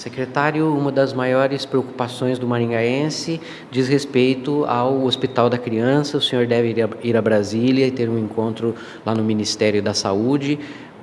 Secretário, uma das maiores preocupações do maringaense diz respeito ao Hospital da Criança. O senhor deve ir a Brasília e ter um encontro lá no Ministério da Saúde.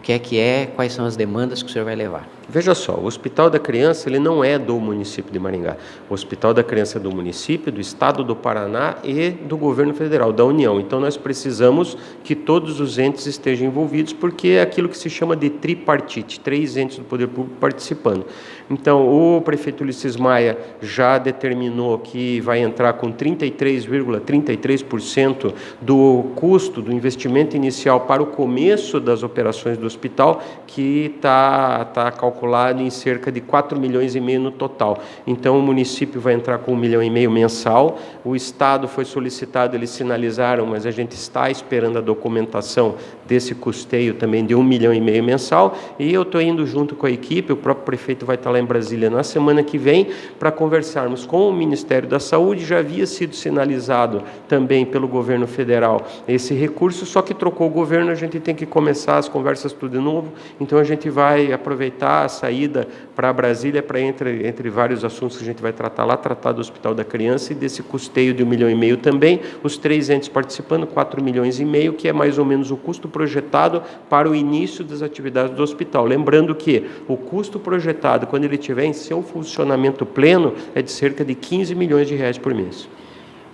Que é que é? Quais são as demandas que o senhor vai levar? Veja só, o Hospital da Criança ele não é do município de Maringá. O Hospital da Criança é do município, do Estado do Paraná e do governo federal, da União. Então nós precisamos que todos os entes estejam envolvidos, porque é aquilo que se chama de tripartite, três entes do poder público participando. Então o prefeito Ulisses Maia já determinou que vai entrar com 33,33% ,33 do custo do investimento inicial para o começo das operações do hospital, que está tá calculado em cerca de 4 milhões e meio no total. Então o município vai entrar com um milhão e meio mensal, o Estado foi solicitado, eles sinalizaram, mas a gente está esperando a documentação desse custeio também de um milhão e meio mensal, e eu estou indo junto com a equipe, o próprio prefeito vai estar lá em Brasília na semana que vem, para conversarmos com o Ministério da Saúde, já havia sido sinalizado também pelo governo federal esse recurso, só que trocou o governo, a gente tem que começar as conversas tudo de novo, então a gente vai aproveitar a saída para Brasília para entre, entre vários assuntos que a gente vai tratar lá, tratar do Hospital da Criança e desse custeio de um milhão e meio também, os três entes participando, quatro milhões e meio, que é mais ou menos o custo projetado para o início das atividades do hospital. Lembrando que o custo projetado, quando ele estiver em seu funcionamento pleno, é de cerca de 15 milhões de reais por mês.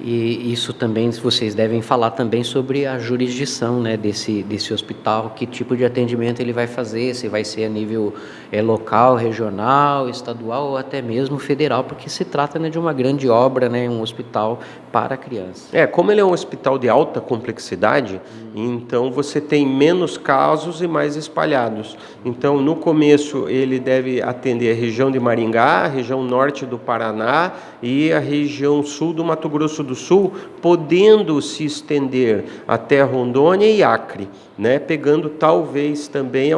E isso também vocês devem falar também sobre a jurisdição né, desse, desse hospital, que tipo de atendimento ele vai fazer, se vai ser a nível é, local, regional, estadual ou até mesmo federal, porque se trata né, de uma grande obra, né, um hospital para crianças. É, como ele é um hospital de alta complexidade, hum. então você tem menos casos e mais espalhados. Então, no começo, ele deve atender a região de Maringá, a região norte do Paraná e a região sul do Mato Grosso do Sul, podendo se estender até Rondônia e Acre, né? pegando talvez também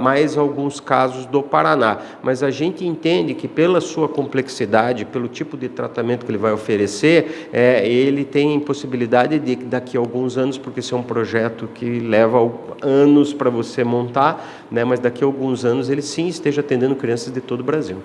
mais alguns casos do Paraná. Mas a gente entende que pela sua complexidade, pelo tipo de tratamento que ele vai oferecer, é, ele tem possibilidade de daqui a alguns anos, porque esse é um projeto que leva anos para você montar, né? mas daqui a alguns anos ele sim esteja atendendo crianças de todo o Brasil.